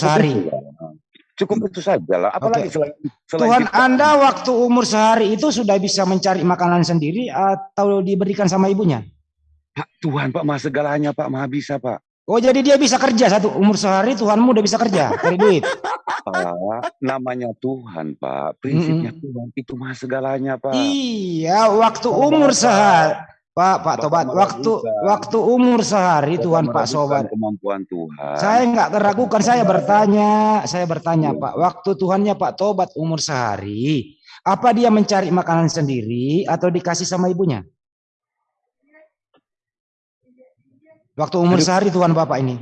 sehari. Cukup itu saja lah. Apalagi Oke. selain, selain Tuhan ciptaan. Anda waktu umur sehari itu sudah bisa mencari makanan sendiri atau diberikan sama ibunya? Pak, Tuhan Pak maha segalanya Pak maha bisa Pak. Oh jadi dia bisa kerja satu umur sehari Tuhanmu udah bisa kerja cari duit. Pak, namanya Tuhan Pak. Prinsipnya Tuhan itu maha segalanya Pak. Iya, waktu umur sehari, Pak, Pak Tobat, waktu waktu umur sehari Bapak Tuhan Pak Sobat. Kemampuan Tuhan. Saya nggak teragukan, saya bertanya, saya bertanya Pak, waktu Tuhannya Pak Tobat umur sehari, apa dia mencari makanan sendiri atau dikasih sama ibunya? Waktu umur Aduh. sehari Tuhan Bapak ini,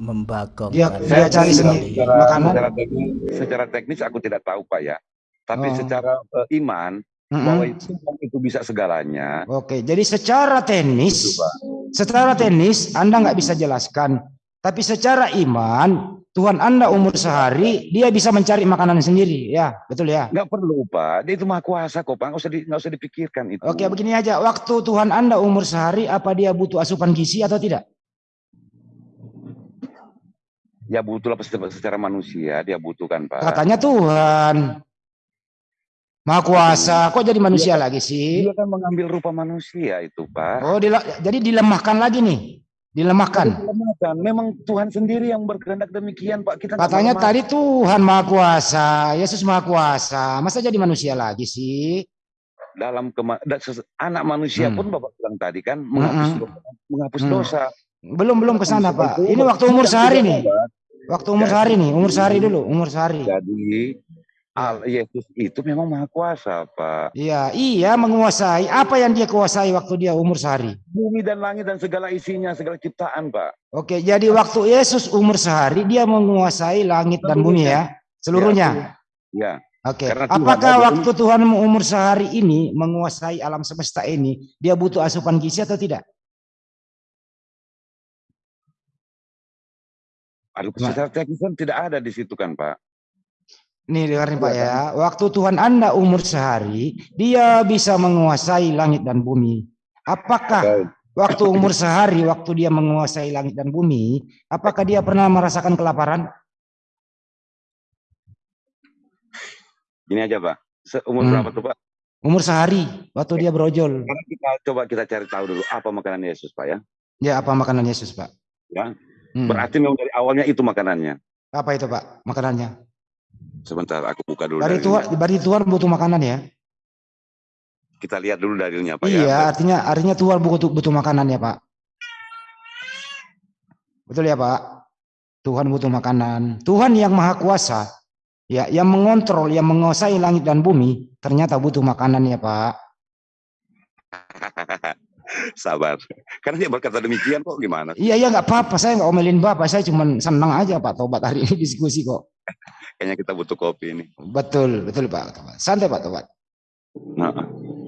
membakong Dia- karena dia cari sendiri. secara, Makanan. secara teknis, secara teknis aku tidak tahu Pak ya. Tapi Oh. secara eh, iman Mm-mm. bahwa itu, itu bisa segalanya. Oke, jadi secara teknis, Pak. secara teknis Anda nggak bisa jelaskan, tapi secara iman Tuhan Anda umur sehari dia bisa mencari makanan sendiri, ya betul ya. Nggak perlu Pak. Dia itu maha kuasa kok Pak. Nggak usah, di, nggak usah dipikirkan itu. Oke, begini aja. Waktu Tuhan Anda umur sehari, apa dia butuh asupan gizi atau tidak? Ya butuhlah secara manusia dia butuhkan Pak. Katanya Tuhan. Maha kuasa. Kok jadi manusia lagi sih? Dia kan mengambil rupa manusia itu Pak. Oh, dila- jadi dilemahkan lagi nih. Dilemahkan. Dilemahkan. Memang Tuhan sendiri yang berkehendak demikian Pak. Kita Katanya tadi Tuhan Maha Kuasa, Yesus Maha Kuasa. Masa jadi manusia lagi sih? dalam kema- anak manusia Hmm. pun Bapak bilang tadi kan menghapus Mm-mm. dosa, menghapus Hmm. dosa. Belum belum ke sana, Pak. Ini waktu umur sehari nih. Waktu umur sehari nih, umur sehari dulu, umur sehari. Jadi Al Yesus itu memang maha kuasa Pak. Iya, iya menguasai. Apa yang dia kuasai waktu dia umur sehari? Bumi dan langit dan segala isinya, segala ciptaan Pak. Oke, jadi waktu Yesus umur sehari dia menguasai langit dan bumi ya, seluruhnya. Ya, Oke. Tuhan Apakah ada waktu Tuhan umur sehari ini menguasai alam semesta ini, dia butuh asupan gizi atau tidak? aduh secara teknis kan tidak ada di situ kan Pak. Nih dengarin Pak Iya, ya, waktu Tuhan Anda umur sehari, dia bisa menguasai langit dan bumi. Apakah waktu umur sehari, waktu dia menguasai langit dan bumi, apakah dia pernah merasakan kelaparan? Gini aja Pak. Seumur Hmm. berapa tuh Pak? Umur sehari, waktu dia berojol. Kita coba kita cari tahu dulu apa makanan Yesus Pak ya. Ya apa makanan Yesus Pak? Ya. Hmm. Berarti memang dari awalnya itu makanannya. Apa itu Pak makanannya? Sebentar aku buka dulu. Dari. Tuhan, berarti Tuhan butuh makanan ya? Kita lihat dulu dalilnya Pak iya, ya. artinya artinya Tuhan butuh butuh makanan ya Pak. Betul ya Pak? Tuhan butuh makanan. Tuhan yang maha kuasa, ya, yang mengontrol, yang menguasai langit dan bumi, ternyata butuh makanan ya Pak. Sabar. Karena dia berkata demikian kok gimana? Iya, iya nggak apa-apa. Saya nggak omelin Bapak. Saya cuma senang aja Pak Tobat hari ini diskusi kok. Kayaknya kita butuh kopi ini. Betul, betul Pak Tobat. Santai Pak Tobat. Nah,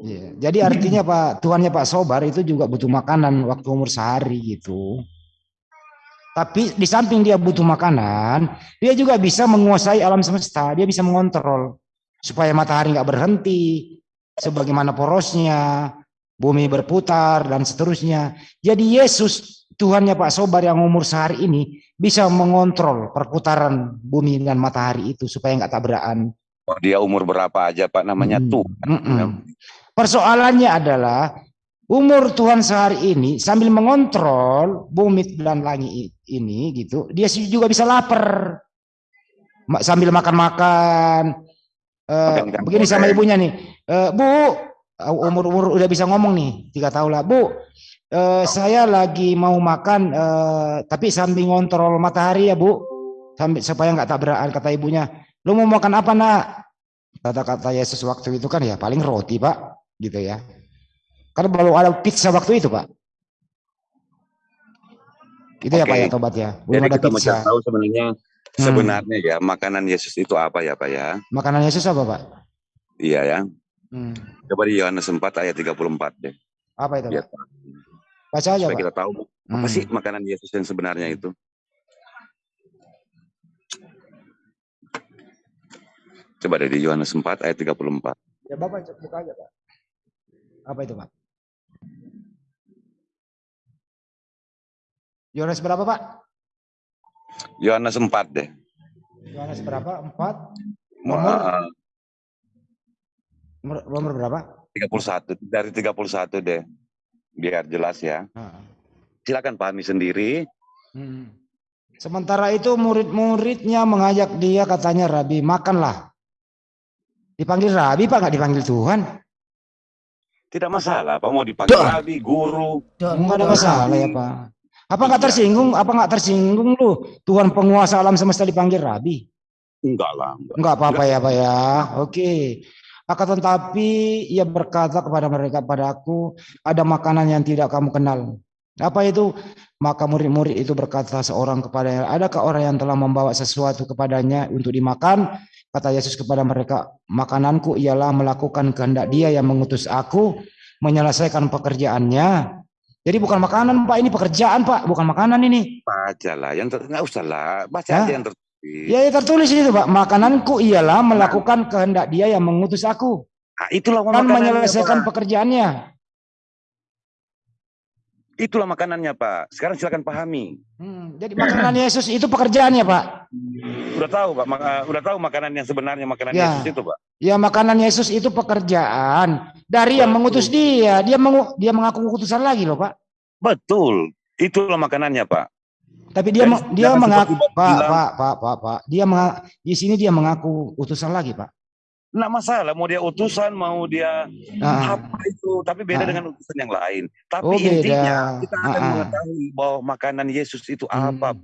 Iya. Jadi artinya Pak, Tuhannya Pak Sobar itu juga butuh makanan waktu umur sehari gitu. Tapi di samping dia butuh makanan, dia juga bisa menguasai alam semesta. Dia bisa mengontrol supaya matahari nggak berhenti, sebagaimana porosnya, bumi berputar dan seterusnya. Jadi Yesus, Tuhannya Pak Sobar yang umur sehari ini bisa mengontrol perputaran bumi dan matahari itu supaya nggak tabrakan. dia umur berapa aja Pak namanya Mm-mm. Tuhan. Mm-mm. Persoalannya adalah umur Tuhan sehari ini sambil mengontrol bumi dan langit ini gitu, dia juga bisa lapar. Sambil makan-makan. Eh, Makan ikan begini sama ibunya nih, "Eh, Bu, umur-umur udah bisa ngomong nih, tiga tahun lah, Bu. eh, saya lagi mau makan, eh, tapi sambil ngontrol matahari ya Bu, sambil supaya nggak tabrakan kata ibunya. Lu mau makan apa nak? Kata-kata Yesus waktu itu kan ya paling roti pak, gitu ya. Karena belum ada pizza waktu itu pak. Itu ya pak ya tobat ya. Belum Jadi ada kita mau pizza. tahu sebenarnya Hmm. sebenarnya ya makanan Yesus itu apa ya Pak ya? Makanan Yesus apa pak? Iya ya. Hmm. Coba di Yohanes 4 ayat 34 deh. Apa itu Biar pak? Baca aja supaya pak. kita tahu apa Hmm. sih makanan Yesus yang sebenarnya itu. Coba deh di Yohanes 4 ayat 34. Ya bapak buka aja pak. Apa itu pak? Yohanes berapa pak? Yohanes 4 deh. Yohanes berapa? 4? Nomor Nomor, berapa? 31 dari 31 deh. Biar jelas ya. Ah. Silakan pahami sendiri. Hmm. Sementara itu murid-muridnya mengajak dia katanya Rabi makanlah. Dipanggil Rabi Pak nggak dipanggil Tuhan? Tidak masalah, Pak mau dipanggil Duh. Rabi, guru. Enggak ada masalah ya Pak. Apa nggak Iya. tersinggung? Apa nggak tersinggung lu? Tuhan penguasa alam semesta dipanggil Rabi? Enggak lah. enggak. Enggak apa-apa ya Pak ya. Oke. Akan tetapi ia berkata kepada mereka, padaku ada makanan yang tidak kamu kenal. Apa itu? Maka murid-murid itu berkata seorang kepadanya, adakah orang yang telah membawa sesuatu kepadanya untuk dimakan? Kata Yesus kepada mereka, makananku ialah melakukan kehendak dia yang mengutus aku, menyelesaikan pekerjaannya. Jadi bukan makanan Pak, ini pekerjaan Pak, bukan makanan ini. Baca lah, yang nggak usah lah, baca Hah? aja yang tertulis. Ya, ya tertulis itu Pak, makananku ialah melakukan kehendak dia yang mengutus aku. Nah, itulah makanannya, menyelesaikan Pak. pekerjaannya. Itulah makanannya, Pak. Sekarang silakan pahami. Hmm, jadi makanan Yesus itu pekerjaannya, Pak. Udah tahu, Pak. Maka, udah tahu makanan yang sebenarnya makanan Ya. Yesus itu, Pak. Ya makanan Yesus itu pekerjaan dari yang Betul. mengutus dia. Dia mengu, dia mengaku utusan lagi loh, Pak. Betul. Itulah makanannya, Pak. Tapi dia Dan dia mengaku Bapak Pak. Pak, Pak, Pak, Pak. Dia menga- di sini dia mengaku utusan lagi, Pak. Nggak masalah, mau dia utusan, mau dia Ah, apa itu, tapi beda Ah. dengan utusan yang lain. Tapi Oh, beda. intinya kita akan Ah, ah. mengetahui bahwa makanan Yesus itu Hmm. apa.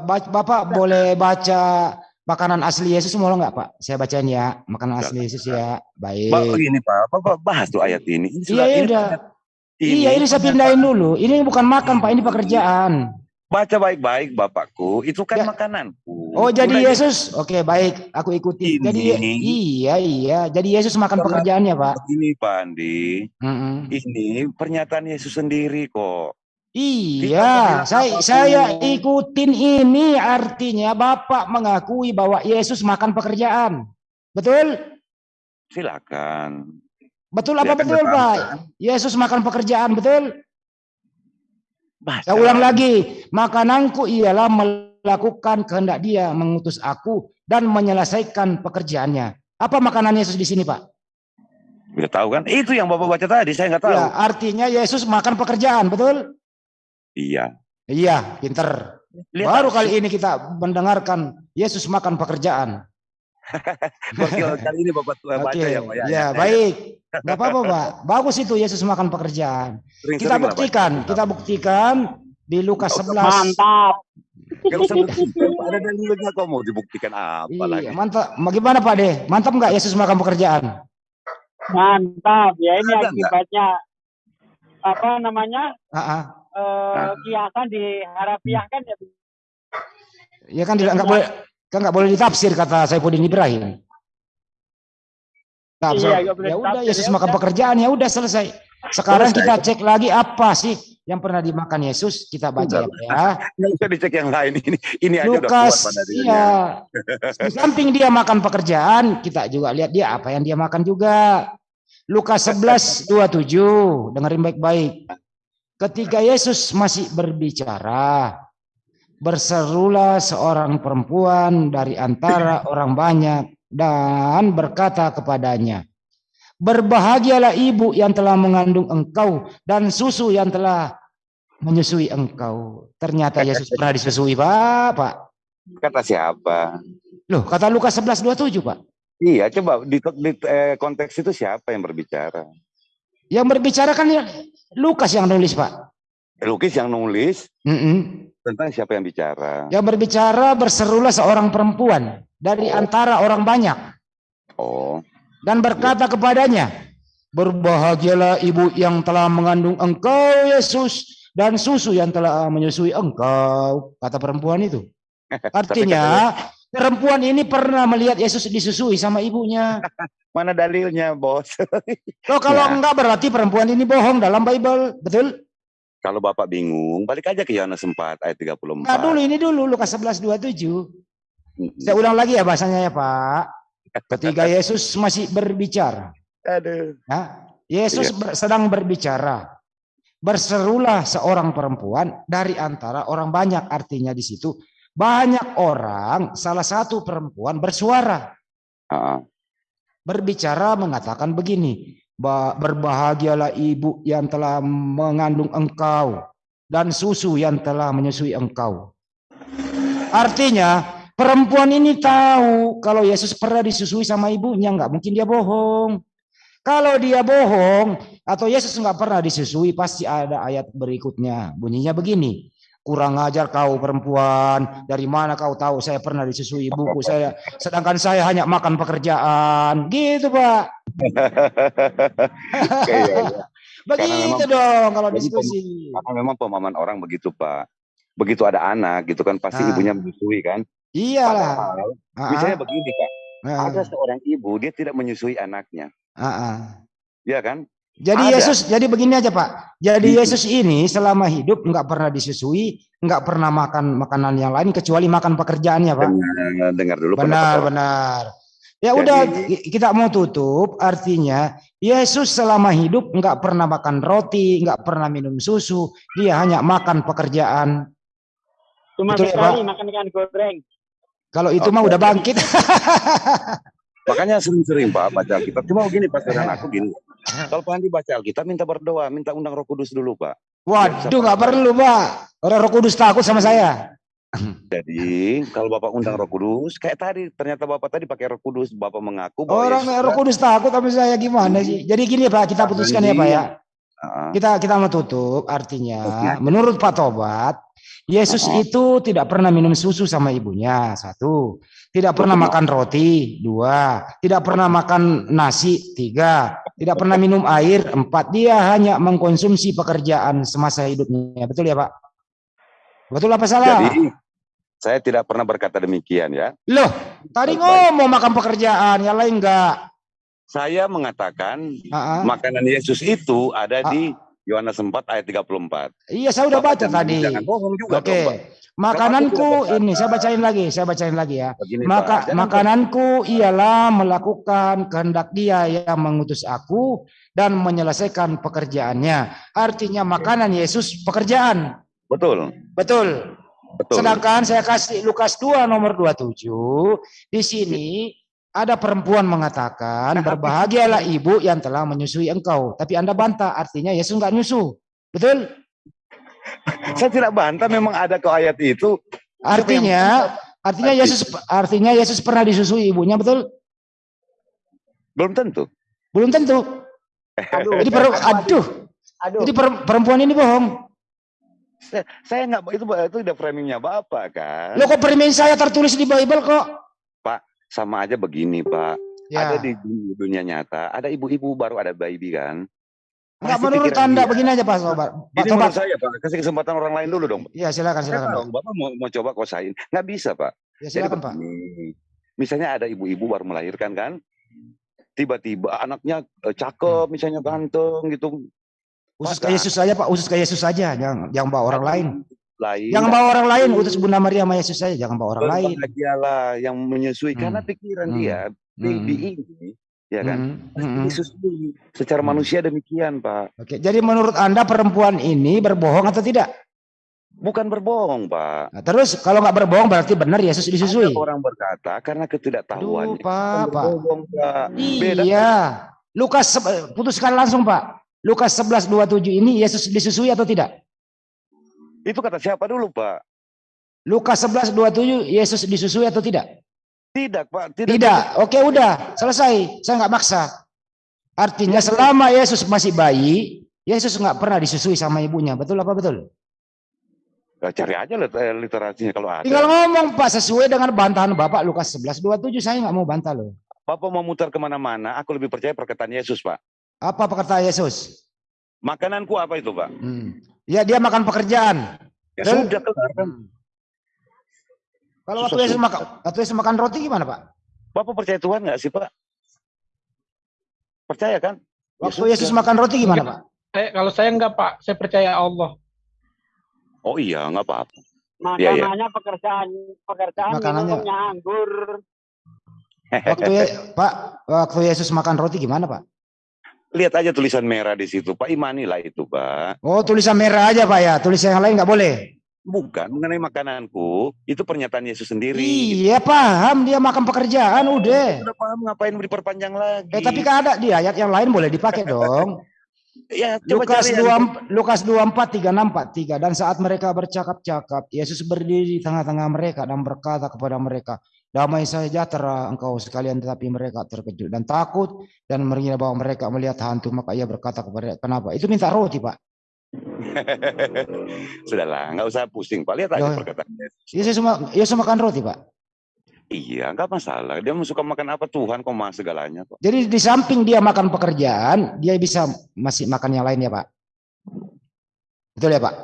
Ba- Bapak boleh baca makanan asli Yesus mau nggak, Pak? Saya bacain ya, makanan asli Yesus ya. Pak, Baik. begini Pak, Bapak bahas tuh ayat ini. Ini Iya, iya ini udah. Ayat Iya, ini saya pindahin dulu. Ini bukan makan, Pak. Ini pekerjaan. Baca baik-baik Bapakku, itu kan Ya. makananku. Oh, jadi Udah, Yesus. Oke, baik. Aku ikuti. Ini. Jadi iya, iya. Jadi Yesus makan Karena- pekerjaannya, Pak. Begini Pak Andi, Mm-mm. ini pernyataan Yesus sendiri kok. Iya, saya saya ikutin ini artinya Bapak mengakui bahwa Yesus makan pekerjaan. Betul? Silakan. Betul apa betul, Pak? kan? Yesus makan pekerjaan, betul? Saya ulang lagi, makananku ialah melakukan kehendak Dia mengutus aku dan menyelesaikan pekerjaannya. Apa makanan Yesus di sini, Pak? Udah tahu kan? Itu yang Bapak baca tadi, saya nggak tahu. Ya, artinya Yesus makan pekerjaan, betul? Iya. Iya, pinter. Lihat Baru kali ini kita mendengarkan Yesus makan pekerjaan. Baru kali ini Bapak baca Oke, ya Pak. ya, ayatnya. baik. Nggak apa-apa, Pak. Bagus itu Yesus makan pekerjaan. Sering-sering Kita lah, Pak. buktikan, kita buktikan di Lukas Nggak 11. usah Mantap. Ada dalilnya kok mau dibuktikan apa Iya, lagi. mantap. Bagaimana Pak De? Mantap nggak Yesus makan pekerjaan? Mantap. Ya ini Ada akibatnya apa namanya? Ah, ah. Eh, kiasan diharafiah kan ya. Ya kan tidak nggak boleh kan nggak boleh ditafsir kata Saifuddin Ibrahim. Nah, Iya, ya udah Yesus ya makan udah. pekerjaan ya udah selesai. Sekarang Selesai. kita cek lagi apa sih yang pernah dimakan Yesus? Kita baca ya, ya. Nggak usah dicek yang lain ini. Ini aja udah kuat Lukas, iya. Di samping dia makan pekerjaan, kita juga lihat dia apa yang dia makan juga. Lukas 11, 27, dengerin baik-baik. Ketika Yesus masih berbicara, berserulah seorang perempuan dari antara orang banyak dan berkata kepadanya, Berbahagialah ibu yang telah mengandung engkau dan susu yang telah menyusui engkau. Ternyata Yesus pernah disusui, Pak. Pak. Kata siapa? Loh, kata Lukas 11 27, Pak. Iya, coba di, di eh, konteks itu siapa yang berbicara? Yang berbicara kan ya Lukas yang nulis, Pak. Lukis yang nulis Mm-mm. tentang siapa yang bicara. Yang berbicara berserulah seorang perempuan dari Oh. antara orang banyak Oh, dan berkata kepadanya, Berbahagialah ibu yang telah mengandung engkau, Yesus, dan susu yang telah menyusui engkau, kata perempuan itu. Artinya, perempuan ini pernah melihat Yesus disusui sama ibunya. mana dalilnya, bos? Loh, kalau Ya. enggak berarti perempuan ini bohong dalam Bible, betul? Kalau Bapak bingung, balik aja ke Yohanes 4 ayat 34. Nah, dulu ini dulu Lukas 11 27. Mm-mm. Saya ulang lagi ya bahasanya ya, Pak. Ketika Yesus masih berbicara, Aduh. ya, Yesus ber- sedang berbicara. berserulah seorang perempuan dari antara orang banyak. Artinya di situ banyak orang, salah satu perempuan bersuara. Ah, Berbicara mengatakan begini, "Ba- berbahagialah ibu yang telah mengandung engkau dan susu yang telah menyusui engkau. Artinya perempuan ini tahu kalau Yesus pernah disusui sama ibunya, nggak mungkin dia bohong. Kalau dia bohong atau Yesus nggak pernah disusui, pasti ada ayat berikutnya. Bunyinya begini, kurang ajar kau perempuan, dari mana kau tahu saya pernah disusui ibuku, saya sedangkan saya hanya makan pekerjaan. Gitu Pak. Iya, iya. Begitu memang- dong kalau diskusi. Karena memang pemahaman orang begitu Pak. Begitu ada anak gitu kan pasti Ah. ibunya menyusui kan. Iyalah. Padahal, Ah, misalnya begini Pak, ah, ada seorang ibu dia tidak menyusui anaknya, ah, ah. ya kan? Jadi Ada. Yesus, jadi begini aja Pak. Jadi Gitu. Yesus ini selama hidup nggak pernah disusui, nggak pernah makan makanan yang lain kecuali makan pekerjaannya Pak. Dengar, dengar dulu Benar, benar. Ya Jadi- udah ki- kita mau tutup, artinya Yesus selama hidup nggak pernah makan roti, nggak pernah minum susu, dia hanya makan pekerjaan. Cuma Betul ya, sekali Pak? makan ikan goreng. Kalau itu Oke. mah udah bangkit. Makanya sering-sering Pak baca Alkitab. Cuma begini Pak saudara aku gini. Kalau Pak Andi baca Alkitab minta berdoa, minta undang Roh Kudus dulu Pak. Waduh, nggak perlu Pak. Orang Roh Kudus takut sama saya. Jadi kalau Bapak undang Roh Kudus, kayak tadi ternyata Bapak tadi pakai Roh Kudus, Bapak mengaku bahwa Orang Yesus Roh Kudus takut sama saya gimana sih? Jadi gini Pak, kita putuskan ya Pak ya. Ah, Kita kita mau tutup artinya menurut Pak Tobat Yesus itu tidak pernah minum susu sama ibunya satu. Tidak pernah makan roti dua. Tidak pernah makan nasi tiga. Tidak pernah minum air empat. Dia hanya mengkonsumsi pekerjaan semasa hidupnya. Betul ya Pak betul apa salah Jadi saya tidak pernah berkata demikian ya. loh tadi ngomong makan pekerjaan yang lain enggak Saya mengatakan makanan Yesus itu ada di Yohanes 4 ayat 34. iya saya udah baca tadi Jangan bohong juga oke makananku ini saya bacain lagi saya bacain lagi ya Begini, Maka Pak. Makananku ialah melakukan kehendak Dia yang mengutus aku dan menyelesaikan pekerjaannya. Artinya makanan Yesus pekerjaan. Betul, Betul. betul. Sedangkan saya kasih Lukas 2 nomor 27 di sini ada perempuan mengatakan berbahagialah ibu yang telah menyusui engkau. Tapi Anda bantah artinya Yesus enggak nyusu. Betul? Saya tidak bantah memang ada ke ayat itu. Artinya artinya Yesus artinya Yesus pernah disusui ibunya, betul? Belum tentu. Belum tentu. Aduh, Jadi per, aduh, aduh. jadi per- perempuan ini bohong. Saya, saya nggak itu itu udah framingnya bapak kan. Lo kok permen saya tertulis di Bible kok? Sama aja begini pak. Ya. Ada di dunia, nyata. Ada ibu-ibu baru ada baby kan. Enggak menurut Anda begini aja Pak Sobat. Pak Ini saya pak. Kasih kesempatan orang lain dulu dong. Iya silakan silakan Pak. tahu bapak mau, mau coba kosain. Nggak bisa pak. Ya Jadi silakan Pak. Misalnya ada ibu-ibu baru melahirkan kan. Tiba-tiba anaknya eh, cakep, misalnya ganteng gitu. Usus Pak, ke Yesus saja Pak, usus ke Yesus saja, jangan jangan bawa orang lain. Lain. Jangan bawa orang lain, utus Bunda Maria sama Yesus saja, jangan bawa orang lain. Berbahagialah yang menyusui Hmm. karena pikiran Hmm. dia baby ini ya kan Mm, pasti mm, mm. disusui secara Hmm. manusia demikian pak Oke, jadi menurut Anda perempuan ini berbohong atau tidak? bukan berbohong pak Nah, terus kalau nggak berbohong berarti benar Yesus disusui. Ada orang berkata karena Aduh, ketidaktahuannya Pak, Pak. berbohong pak beda Iya. Lukas se- putuskan langsung Pak. Lukas 11:27 ini Yesus disusui atau tidak? itu kata siapa dulu pak Lukas 11:27 Yesus disusui atau tidak? tidak pak tidak, Tidak. Oke, udah. Selesai. Saya nggak maksa. Artinya selama Yesus masih bayi, Yesus nggak pernah disusui sama ibunya. Betul apa betul? Nah, cari aja eh, literasinya kalau ada Tinggal ngomong Pak sesuai dengan bantahan Bapak Lukas 11:27. Saya nggak mau bantah loh. bapak mau mutar ke mana-mana aku lebih percaya perkataan Yesus pak Apa perkataan Yesus? makananku apa itu pak Hmm. Ya dia makan pekerjaan. ya Dan- sudah kelar kan Hmm. Kalau waktu Yesus makan, waktu Yesus makan roti gimana Pak? bapak percaya Tuhan nggak sih pak percaya kan Ya Waktu sudah. Yesus makan roti gimana Pak? Saya, kalau saya enggak Pak, saya percaya Allah. oh iya nggak apa-apa Makanannya Iya, iya. pekerjaan pekerjaan Makanannya. minumnya anggur. Waktu Ye- Pak, waktu Yesus makan roti gimana Pak? Lihat aja tulisan merah di situ, Pak. Imanilah itu, Pak. Oh, tulisan merah aja, Pak ya. Tulisan yang lain nggak boleh. Bukan mengenai makananku, itu pernyataan Yesus sendiri. Iya, paham dia makan pekerjaan udah. Udah paham ngapain diperpanjang lagi? Eh, tapi kan ada di ayat yang lain boleh dipakai dong. ya, coba Lukas cari 2 yang- Lukas 24 36 43 dan saat mereka bercakap-cakap Yesus berdiri di tengah-tengah mereka dan berkata kepada mereka damai sejahtera engkau sekalian tetapi mereka terkejut dan takut dan mengira bahwa mereka melihat hantu maka ia berkata kepada kenapa itu minta roti Pak Sudahlah, nggak usah pusing, Pak. Lihat aja Loh. perkataan Yesus. Yesus ma- Yesus makan roti Pak Iya, nggak masalah. Dia suka makan apa Tuhan kok mah segalanya kok. jadi di samping dia makan pekerjaan dia bisa masih makan yang lain ya Pak betul ya Pak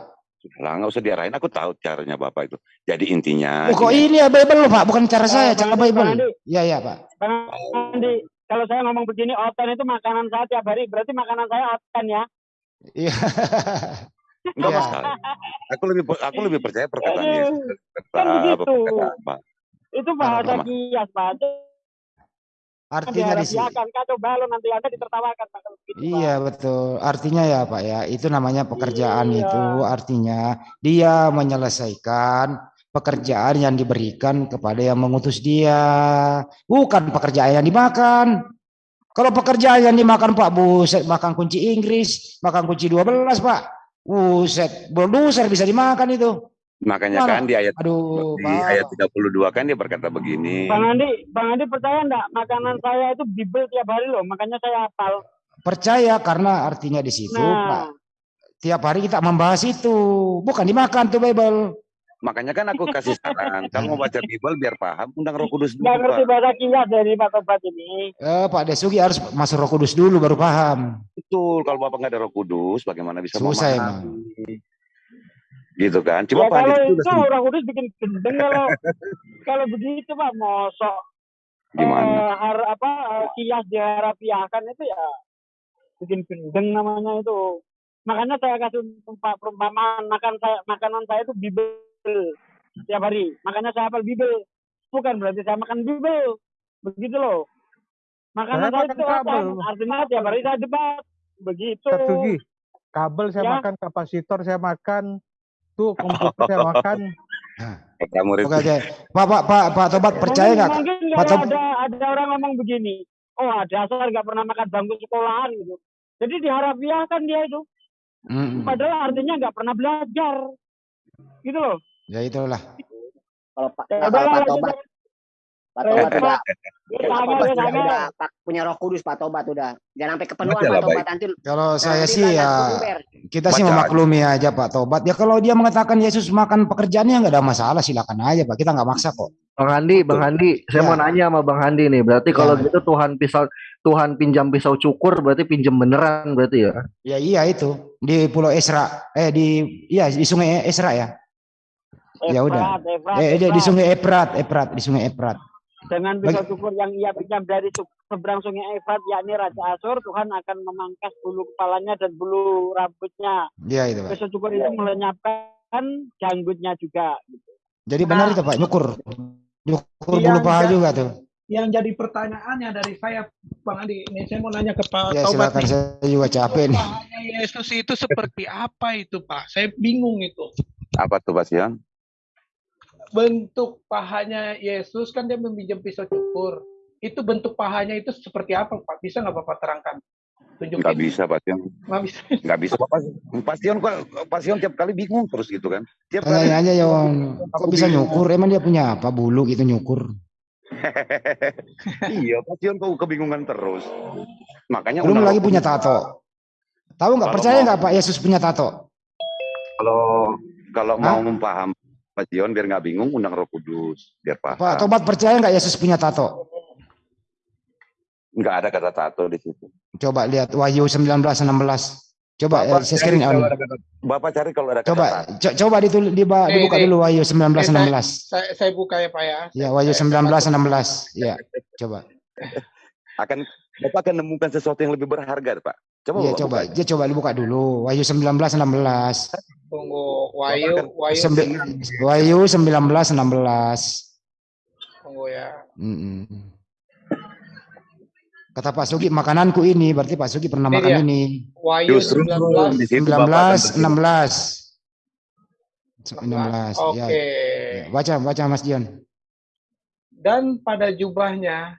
Sudahlah, nggak usah diarahin. Aku tahu caranya Bapak itu. Jadi intinya. oh, kok gini, ini ya Bible loh Pak bukan cara saya cara Andi, Bible Andi, iya iya Pak Bang Andi, kalau saya ngomong begini, oten itu makanan saya tiap hari, berarti makanan saya oten ya. iya nggak Iya. masalah. Aku lebih aku lebih percaya perkataan Yesus. kan begitu. perkataan Pak. Itu bahasa kias, Pak. Itu artinya di sini kacau nanti Anda ditertawakan. Pak. Iya betul. Artinya ya Pak ya, itu namanya pekerjaan Iya. itu artinya dia menyelesaikan pekerjaan yang diberikan kepada yang mengutus dia, bukan pekerjaan yang dimakan. Kalau pekerjaan yang dimakan Pak, buset makan kunci Inggris, makan kunci 12 Pak. Buset, bulldozer bisa dimakan itu. Makanya Mana? kan di ayat Aduh, di Pak. ayat 32 kan dia berkata begini. Bang Andi, Bang Andi percaya enggak makanan saya itu Bible tiap hari loh, makanya saya hafal. Percaya karena artinya di situ Pak. Nah, Tiap hari kita membahas itu, bukan dimakan tuh Bible. Makanya kan aku kasih saran, kalau mau baca Bible biar paham, undang Roh Kudus dulu, nggak ngerti Pak. bahasa kias dari Pak Tobat ini. Eh, Pak Desugi harus masuk Roh Kudus dulu baru paham. Betul, kalau Bapak nggak ada Roh Kudus, bagaimana bisa Susah memahami? Gitu kan? Ya Cuma Pak kalau itu udah orang kudus bikin gendeng kalau kalau begitu Pak mosok gimana? eh, har, apa eh, kias diharapiahkan itu ya bikin gendeng namanya itu. Makanya saya kasih tempat perumpamaan makan saya makanan saya itu Bible tiap hari. Makanya saya hafal Bible. Bukan berarti saya makan Bible. Begitu loh. Makanan Saya saya itu kabel. apa? Artinya tiap hari saya debat. Begitu. Satsugi. Kabel saya Ya. makan, kapasitor saya makan, tuh komputer saya makan. Kata murid Oke, oke. Pak, Pak, Pak, Pak Tobat percaya nggak? Mungkin Pak kalau Tob- ada ada orang ngomong begini, oh dasar nggak pernah makan bangku sekolahan gitu. Jadi diharapiahkan dia itu. Mm-mm. Padahal artinya nggak pernah belajar. Gitu loh. Ya itulah. Kalau Pak Ya kalau Pak Tobat, lanjut. Pak Tobat Lanjut, udah, Pak. Pak Sangat, Tobat ya, udah, sangat. udah Pak punya Roh Kudus Pak Tobat udah. Jangan sampai kepenuhan Baca lah, Pak Tobat nanti. Kalau saya sih ya kita sih memaklumi aja Pak Tobat. Ya kalau dia mengatakan Yesus makan pekerjaannya nggak ada masalah, silakan aja Pak. Kita nggak maksa kok. Bang Handi, Bang Handi, saya Ya. mau nanya sama Bang Handi nih. Berarti kalau Ya. gitu Tuhan pisau Tuhan pinjam pisau cukur berarti pinjam beneran berarti ya. Ya iya itu di Pulau Esra, eh di iya di Sungai Esra ya. Ya udah. Efrat, Eh di. Sungai Eprat, Eprat di Sungai Eprat. Dengan pisau cukur yang ia pinjam dari seberang sungai Efrat, yakni Raja Asur, Tuhan akan memangkas bulu kepalanya dan bulu rambutnya. Iya itu Pak. Pisau cukur itu melenyapkan janggutnya juga. Jadi benar itu Pak, nyukur. Nyukur Iya, bulu paha iya. juga tuh. yang jadi pertanyaannya dari saya Bang Andi ini saya mau nanya ke Pak Ya Taubat silakan nih. saya juga capek nih. Pahanya Yesus itu seperti apa itu Pak? Saya bingung itu. apa tuh Pak Sian? Bentuk pahanya Yesus kan dia meminjam pisau cukur. Itu bentuk pahanya itu seperti apa Pak? Bisa nggak Bapak terangkan? Tunjukin. Nggak bisa Pak Sian. Nggak bisa. Nggak bisa Pak. Pak Sian kok Pak Sian tiap kali bingung terus gitu kan? Tiap kali. Tanya aja ya Wan. Kok bisa nyukur? Emang dia punya apa bulu gitu nyukur? iya, Pak Sian kok kebingungan terus. Makanya Belum lagi punya tato. Tahu nggak? Percaya nggak Pak Yesus punya tato? Kalau kalau Hah? mau mempaham Pak Sion biar nggak bingung undang Roh Kudus biar paham. Pak Tobat percaya nggak Yesus punya tato? Nggak ada kata tato di situ. Coba lihat Wahyu 19 16. Coba eh, saya screen on. kata- Bapak cari kalau ada kata Coba co- coba ditul, diba- Eh, dibuka ini. dulu Wahyu 19 Eh, 16. Saya, saya buka ya Pak ya. Ya Wahyu 19 16. Ya, coba. Akan Bapak akan nemukan sesuatu yang lebih berharga, Pak. Coba Bapak coba. buka. Dia coba dibuka dulu Wahyu 19 16. Tunggu Wahyu, Wahyu, Sembi- Wahyu 19 16. tunggu ya. Mm-mm. Kata Pak Sugi, makananku ini, berarti Pak Sugi pernah Ini makan dia. ini. Justru 19. di situ Bapak 19, akan 16. 16, 16. Oke. ya. ya. Baca, baca Mas Dion. Dan pada jubahnya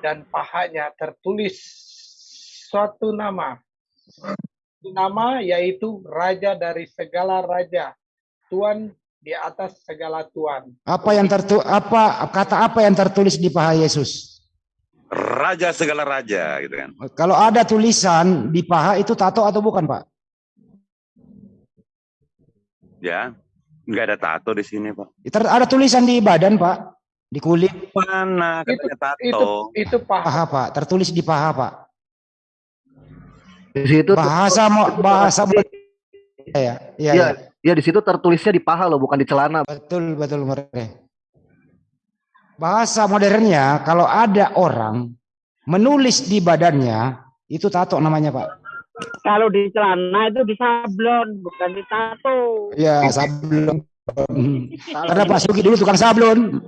dan pahanya tertulis suatu nama. Nama yaitu Raja dari segala raja, Tuhan di atas segala Tuhan. Apa yang tertu apa kata apa yang tertulis di paha Yesus? raja segala raja gitu kan. Kalau ada tulisan di paha itu tato atau bukan, Pak? Ya. Enggak ada tato di sini, Pak. Ter- ada tulisan di badan, Pak. Di kulit Mana Itu- katanya tato? Itu itu paha. paha, Pak. Tertulis di paha, Pak. Di situ Bahasa mo- bahasa ya, ya, Iya, ya. ya di situ tertulisnya di paha loh, bukan di celana. Betul, betul mereka. Bahasa modernnya kalau ada orang menulis di badannya itu tato namanya, Pak. Kalau di celana itu di sablon, bukan di tato. Ya, sablon. Karena Pak Sugi dulu tukang sablon.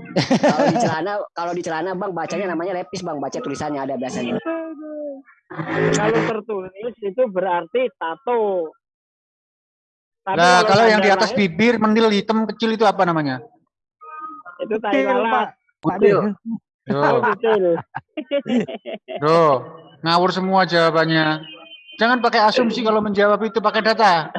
kalau di celana, kalau di celana bang bacanya namanya lepis bang, baca tulisannya ada biasanya. Kalau tertulis itu berarti tato. Tapi Nah, kalau yang di atas lain, bibir mendil hitam kecil itu apa namanya? itu tai lalat. Kutil. Oh, ngawur semua jawabannya. Jangan pakai asumsi kalau menjawab itu pakai data.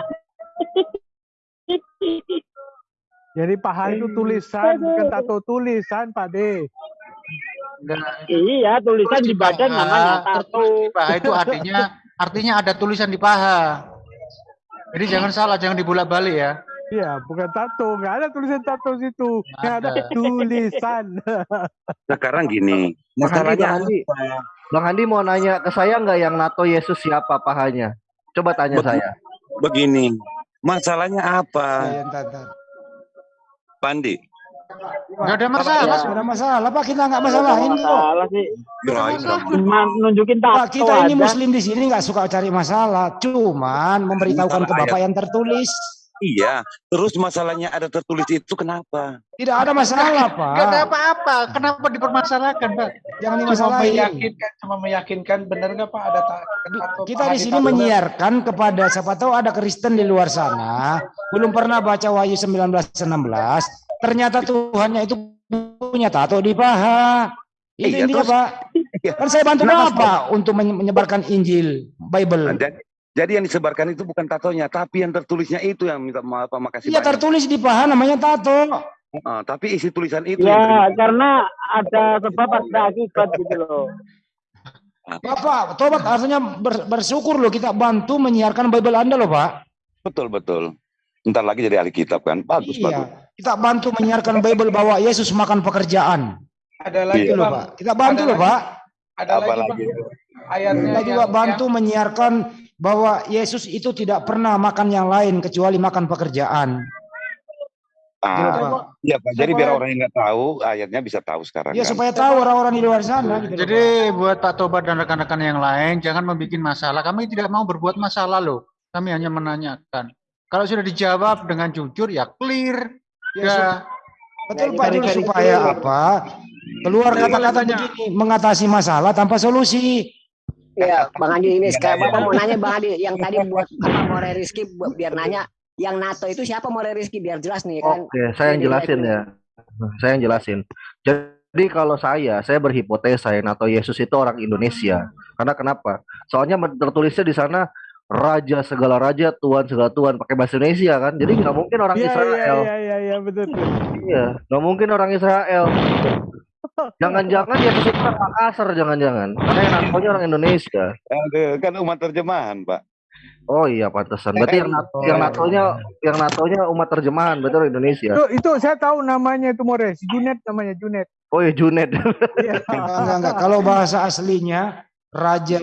Jadi paha itu tulisan, bukan tato tulisan, Pak De. Enggak, Iya, tulisan di badan paha, namanya tato. di paha itu artinya artinya ada tulisan di paha. Jadi jangan salah, jangan dibolak-balik ya. Iya, bukan tato, nggak ada tulisan tato situ. Yang ada Ada. tulisan. Sekarang gini, masalahnya Bang Andi, Bang Andi mau nanya ke saya nggak yang NATO Yesus siapa pahanya? Coba tanya Betul. saya. begini. Masalahnya apa? Ya, entar, entar. Pandi. Enggak ada masalah. Nggak ada masalah, Pak. Kita nggak masalahin kok. Masalah sih. Cuma nunjukin tato Pak, kita ini muslim di sini nggak suka cari masalah, cuman memberitahukan ke Bapak yang tertulis. Iya, terus masalahnya ada tertulis itu kenapa? Tidak ada masalah, Enggak ada Pak. apa-apa. Kenapa dipermasalahkan, Pak? Jangan Cuma dimasalahin. meyakinkan, cuma meyakinkan benar nggak Pak ada tato Kita di sini menyiarkan kepada siapa tahu ada Kristen di luar sana, belum pernah baca Wahyu 1916, ternyata Tuhannya itu punya tato di paha. Itu Iya, intinya, terus- Pak. Iya. Kan saya bantu Kenapa, Bapak untuk menye- menyebarkan Injil, Bible. Jadi, jadi yang disebarkan itu bukan tatonya, tapi yang tertulisnya itu yang minta maaf, Pak, makasih Iya banyak. tertulis di paha namanya tato. Ah, tapi isi tulisan itu yang Ya, karena ada sebab ada akibat gitu loh. Bapak, tobat artinya ber- bersyukur loh kita bantu menyiarkan Bible Anda loh, Pak. betul betul. Ntar lagi jadi ahli kitab kan, bagus bagus. Iya. Kita bantu menyiarkan Bible bahwa Yesus makan pekerjaan. Ada lagi Itu loh. Pak. Kita bantu Ada loh. Pak. Ada Apa lagi? Bang. Ayatnya Kita juga yang- bantu menyiarkan bahwa Yesus itu tidak pernah makan yang lain kecuali makan pekerjaan. Gitu, Ah, Pak. iya Pak. Jadi Saya biar orang yang nggak tahu, ayatnya bisa tahu sekarang. Ya kan? supaya tahu orang-orang di luar sana. Gitu Jadi buat Pak Tobat dan rekan-rekan yang lain jangan membuat masalah. Kami tidak mau berbuat masalah loh. Kami hanya menanyakan. Kalau sudah dijawab dengan jujur ya clear. Pak. Ya, Ya, betul Jadi Pak very supaya clear. apa? Keluar Jadi kata-kata begini mengatasi masalah tanpa solusi. Ya, Bang Andi ini Iya, sekarang iya. Bapak mau nanya Bang Andi yang tadi buat apa More Rizky biar nanya yang NATO itu siapa More Rizky biar jelas nih kan. Oke, saya yang jelasin ya. Saya yang jelasin. Jadi kalau saya, saya berhipotesa ya NATO Yesus itu orang Indonesia. Karena kenapa? Soalnya tertulisnya di sana Raja segala raja, Tuhan segala Tuhan pakai bahasa Indonesia kan. Jadi nggak mungkin orang Iya, iya, Israel. iya, iya, iya, betul. betul. Iya, nggak mungkin orang Israel. Jangan-jangan Yesus itu orang Makassar, jangan-jangan. Karena yang NATO-nya orang Indonesia. Aduh, kan umat terjemahan, Pak. Oh iya, pantesan. Berarti yang NATO, yang NATO-nya yang NATO-nya umat terjemahan, betul Indonesia. Itu, itu saya tahu namanya itu Mores. Junet namanya Junet. Oh iya, Junet. Iya. Enggak, enggak. Kalau bahasa aslinya raja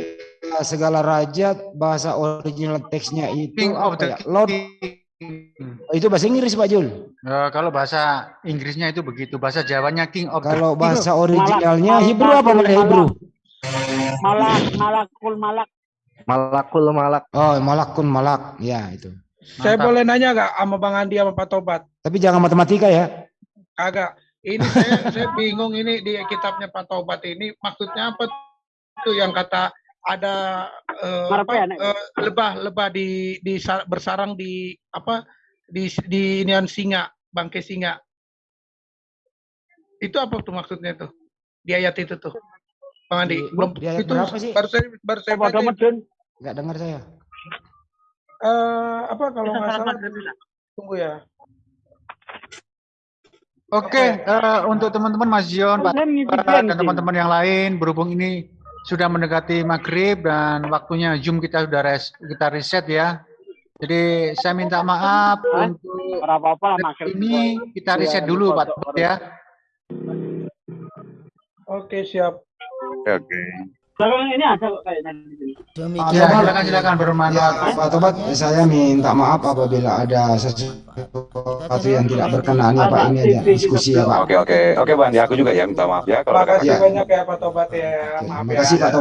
segala raja bahasa original teksnya itu king of apa the ya? Lord king. itu bahasa Inggris Pak Jul. Ya, kalau bahasa Inggrisnya itu begitu. Bahasa Jawanya king of the Kalau king. bahasa originalnya Malak- Hebrew apa malak- mulai Hebrew? Malak, malakul malak. Malakul malak. Oh, malakun malak. Ya, itu. Saya Mantap. boleh nanya nggak sama Bang Andi sama Pak Tobat? Tapi jangan matematika ya. Agak. Ini saya, saya bingung ini di kitabnya Pak Tobat ini maksudnya apa itu yang kata ada eh, Marah apa ya, eh, lebah lebah di di sa- bersarang di apa di di inian singa bangkai singa. Itu apa tuh maksudnya tuh? Di ayat itu tuh bang Andi? Di- belum di ayat itu berapa sih? baru saya baru saya baca. Bodoh medun. Nggak dengar saya. Eh, apa kalau nggak salah? Tunggu ya. Oke, eh, untuk teman-teman Mas Zion, Pak dan teman-teman yang lain, berhubung ini sudah mendekati maghrib dan waktunya Zoom kita sudah res, kita reset ya. Jadi saya minta maaf Hah? untuk lah makan. ini kita reset dulu Pak ya. oke siap Oke, oke. Sekarang ini ada kok kayaknya di sini. Pak Ya, Tobat, silakan silakan ya, bermanfaat. Pak Tobat, saya minta maaf apabila ada sesuatu yang tidak berkenan ya Pak. Ini ada diskusi ya Pak. Oke, oke. Oke, Bang. Ya, aku juga ya minta maaf ya kalau ada Terima kasih Ya. banyak ya Pak Tobat ya Terima ya kasih Pak Tobat.